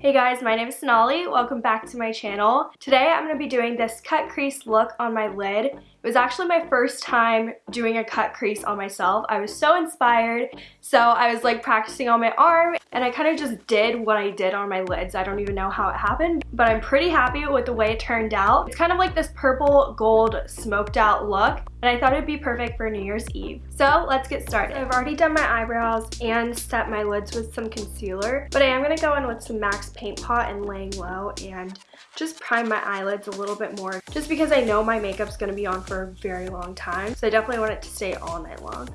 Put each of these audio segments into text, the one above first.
Hey guys, my name is Sonali. Welcome back to my channel. Today I'm going to be doing this cut crease look on my lid. It was actually my first time doing a cut crease on myself. I was so inspired. So I was like practicing on my arm and I kind of just did what I did on my lids. I don't even know how it happened, but I'm pretty happy with the way it turned out. It's kind of like this purple gold smoked out look and I thought it'd be perfect for New Year's Eve. So let's get started. I've already done my eyebrows and set my lids with some concealer, but I am going to go in with some MAC Paint Pot and laying low and just prime my eyelids a little bit more just because I know my makeup's going to be on for a very long time. So I definitely want it to stay all night long.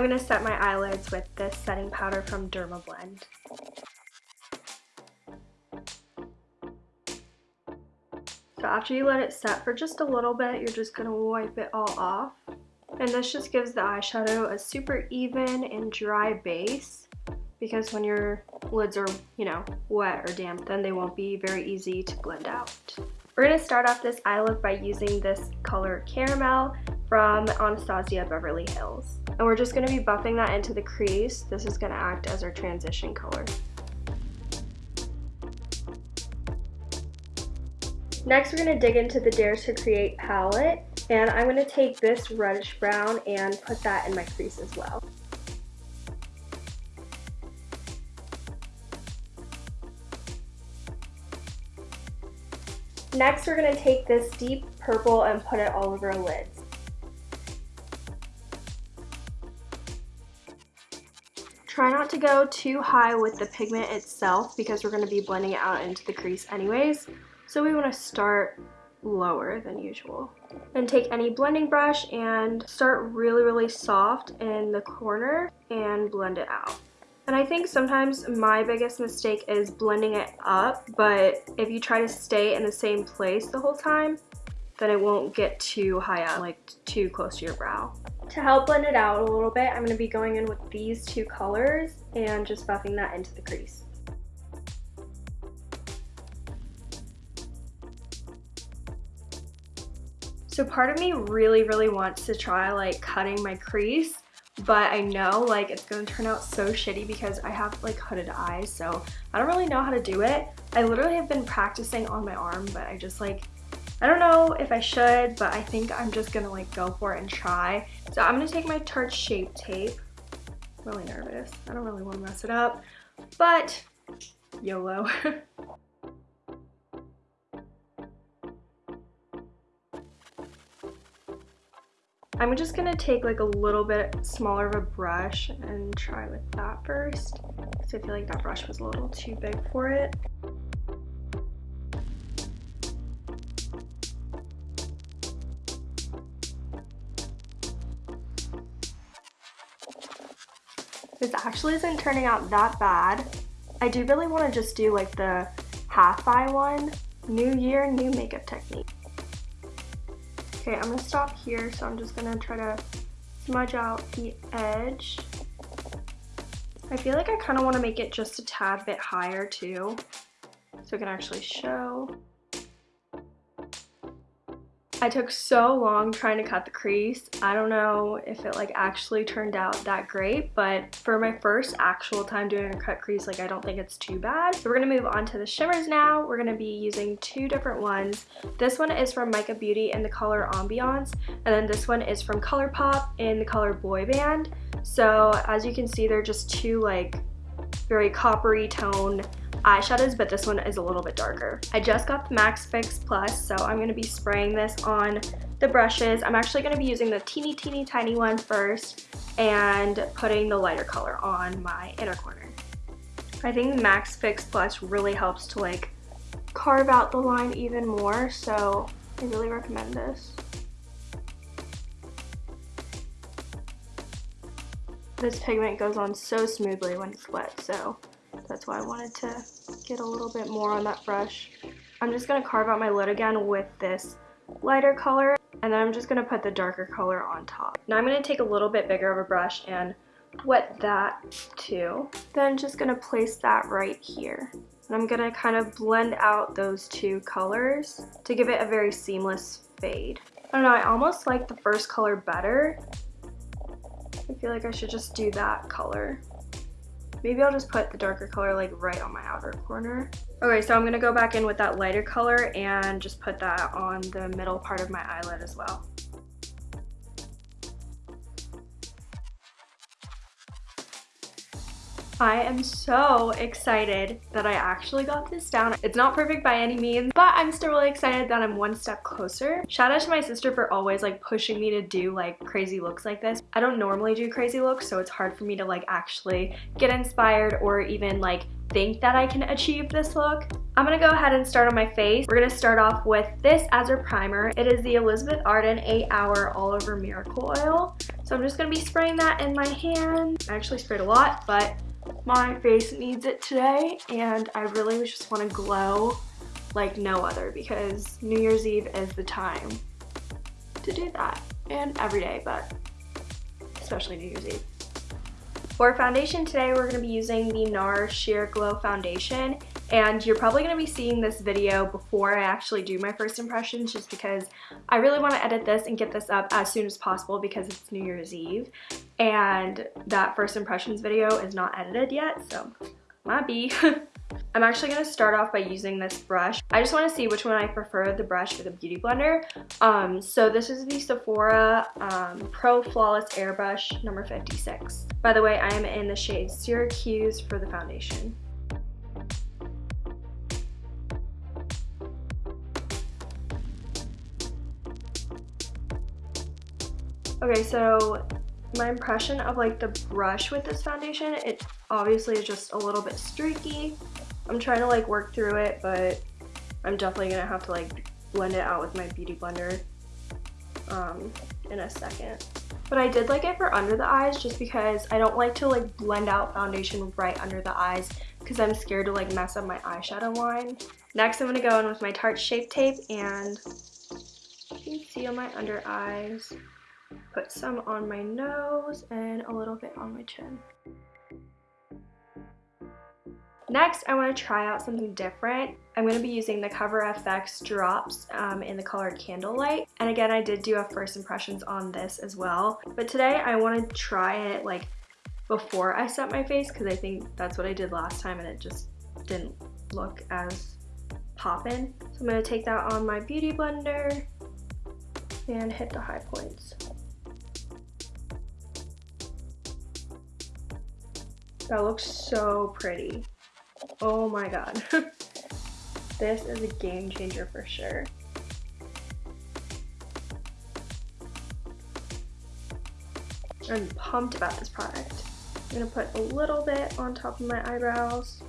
I'm going to set my eyelids with this setting powder from Dermablend. So after you let it set for just a little bit, you're just going to wipe it all off. And this just gives the eyeshadow a super even and dry base because when your lids are, you know, wet or damp, then they won't be very easy to blend out. We're going to start off this eye look by using this color Caramel from Anastasia Beverly Hills. And we're just going to be buffing that into the crease. This is going to act as our transition color. Next, we're going to dig into the Dare to Create palette, and I'm going to take this reddish brown and put that in my crease as well. Next, we're going to take this deep purple and put it all over our lids. To go too high with the pigment itself because we're going to be blending it out into the crease anyways. So we want to start lower than usual. And take any blending brush and start really, really soft in the corner and blend it out. And I think sometimes my biggest mistake is blending it up, but if you try to stay in the same place the whole time, then it won't get too high up, like too close to your brow. To help blend it out a little bit, I'm going to be going in with these two colors and just buffing that into the crease. So part of me really, really wants to try like cutting my crease, but I know like it's gonna turn out so shitty because I have like hooded eyes, so I don't really know how to do it. I literally have been practicing on my arm, but I just like, I don't know if I should, but I think I'm just gonna like go for it and try. So I'm gonna take my Tarte Shape Tape. I'm really nervous. I don't really wanna mess it up, but YOLO. I'm just gonna take like a little bit smaller of a brush and try with that first because I feel like that brush was a little too big for it. This actually isn't turning out that bad. I do really want to just do like the half-eye one. New year, new makeup technique. Okay, I'm gonna stop here, so I'm just gonna try to smudge out the edge. I feel like I kind of want to make it just a tad bit higher too, so it can actually show. I took so long trying to cut the crease. I don't know if it like actually turned out that great, but for my first actual time doing a cut crease, like I don't think it's too bad. So we're gonna move on to the shimmers now. We're gonna be using two different ones. This one is from Mica Beauty in the color Ambiance, and then this one is from ColourPop in the color Boy Band. So as you can see, they're just two like very coppery tone eyeshadows, but this one is a little bit darker. I just got the MAC Fix Plus, so I'm going to be spraying this on the brushes. I'm actually going to be using the teeny, teeny, tiny one first and putting the lighter color on my inner corner. I think the MAC Fix Plus really helps to like carve out the line even more, so I really recommend this. This pigment goes on so smoothly when it's wet, so that's why I wanted to get a little bit more on that brush. I'm just going to carve out my lid again with this lighter color and then I'm just going to put the darker color on top. Now I'm going to take a little bit bigger of a brush and wet that too. Then just going to place that right here. And I'm going to kind of blend out those two colors to give it a very seamless fade. I don't know, I almost like the first color better. I feel like I should just do that color. Maybe I'll just put the darker color like right on my outer corner. Okay, so I'm gonna go back in with that lighter color and just put that on the middle part of my eyelid as well. I am so excited that I actually got this down. It's not perfect by any means, but I'm still really excited that I'm one step closer. Shout out to my sister for always like pushing me to do like crazy looks like this. I don't normally do crazy looks, so it's hard for me to like actually get inspired or even like think that I can achieve this look. I'm gonna go ahead and start on my face. We're gonna start off with this as our primer. It is the Elizabeth Arden 8 Hour All Over Miracle Oil. So I'm just gonna be spraying that in my hand. I actually sprayed a lot, but my face needs it today and I really just want to glow like no other because New Year's Eve is the time to do that and every day but especially New Year's Eve. For foundation today we're going to be using the NARS Sheer Glow Foundation and you're probably going to be seeing this video before I actually do my first impressions just because I really want to edit this and get this up as soon as possible because it's New Year's Eve and that first impressions video is not edited yet so might be. I'm actually going to start off by using this brush. I just want to see which one I prefer, the brush or the Beauty Blender. Um, so this is the Sephora um, Pro Flawless Airbrush number 56. By the way, I am in the shade Syracuse for the foundation. Okay, so my impression of like the brush with this foundation, it obviously is just a little bit streaky. I'm trying to like work through it, but I'm definitely gonna have to like blend it out with my beauty blender um, in a second. But I did like it for under the eyes just because I don't like to like blend out foundation right under the eyes because I'm scared to like mess up my eyeshadow line. Next I'm gonna go in with my Tarte Shape Tape and on my under eyes put some on my nose and a little bit on my chin. Next, I want to try out something different. I'm going to be using the Cover FX drops um, in the color Candlelight. And again, I did do a first impressions on this as well. But today I want to try it like before I set my face because I think that's what I did last time and it just didn't look as poppin'. So I'm going to take that on my Beauty Blender and hit the high points. That looks so pretty. Oh my god. this is a game changer for sure. I'm pumped about this product. I'm gonna put a little bit on top of my eyebrows.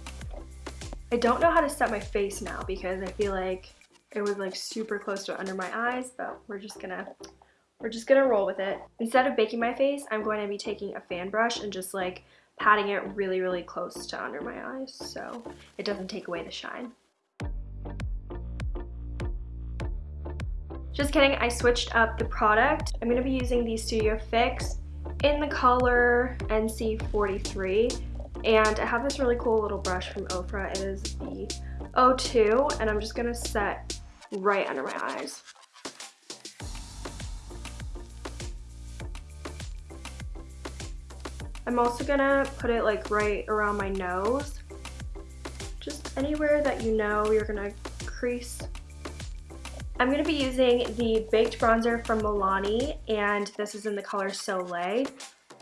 I don't know how to set my face now because I feel like it was like super close to under my eyes, but we're just gonna we're just gonna roll with it. Instead of baking my face, I'm going to be taking a fan brush and just like patting it really, really close to under my eyes so it doesn't take away the shine. Just kidding, I switched up the product. I'm gonna be using the Studio Fix in the color NC43 and I have this really cool little brush from Ofra. It is the O2 and I'm just gonna set right under my eyes. I'm also gonna put it like right around my nose. Just anywhere that you know you're gonna crease. I'm gonna be using the Baked Bronzer from Milani and this is in the color Soleil.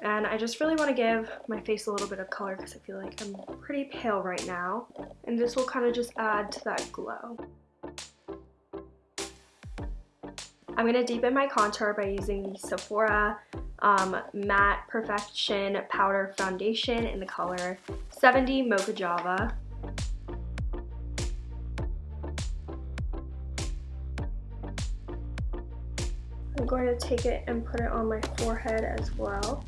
And I just really want to give my face a little bit of color because I feel like I'm pretty pale right now. And this will kind of just add to that glow. I'm going to deepen my contour by using the Sephora um, Matte Perfection Powder Foundation in the color 70 Mocha Java. I'm going to take it and put it on my forehead as well.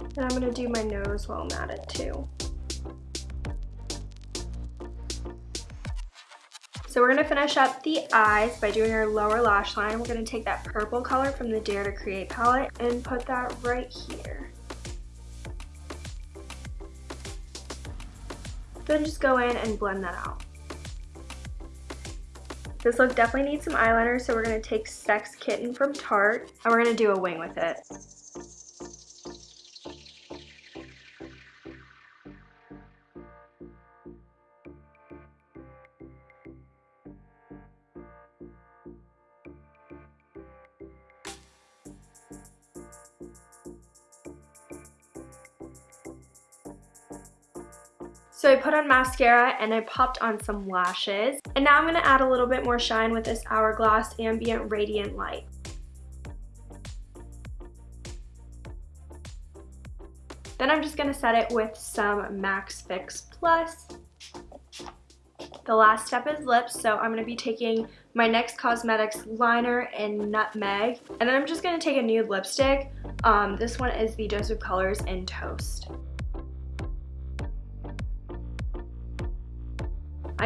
And I'm going to do my nose while I'm at it too. So we're to finish up the eyes by doing our lower lash line. We're to take that purple color from the Dare to Create palette and put that right here. Then just go in and blend that out. This look definitely needs some eyeliner, so we're to take Sex Kitten from Tarte, and we're to do a wing with it. So I put on mascara and I popped on some lashes. And now I'm going to add a little bit more shine with this Hourglass Ambient Radiant Light. Then I'm just going to set it with some MAC Fix Plus. The last step is lips, so I'm going to be taking my NYX Cosmetics liner in Nutmeg. And then I'm just going to take a nude lipstick. Um, this one is the Dose of Colors in Toast.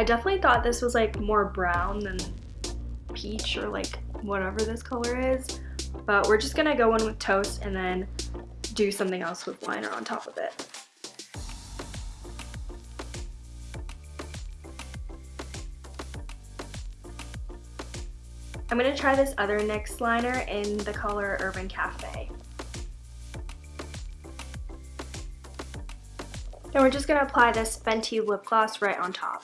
I definitely thought this was like more brown than peach or like whatever this color is. But we're just gonna go in with toast and then do something else with liner on top of it. I'm gonna try this other NYX liner in the color Urban Cafe. And we're just gonna apply this Fenty lip gloss right on top.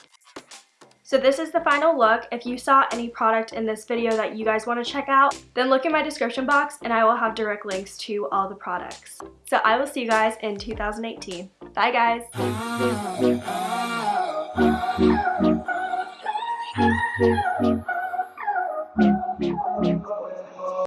So this is the final look. If you saw any product in this video that you guys want to check out, then look in my description box and I will have direct links to all the products. So I will see you guys in 2018. Bye guys! Oh.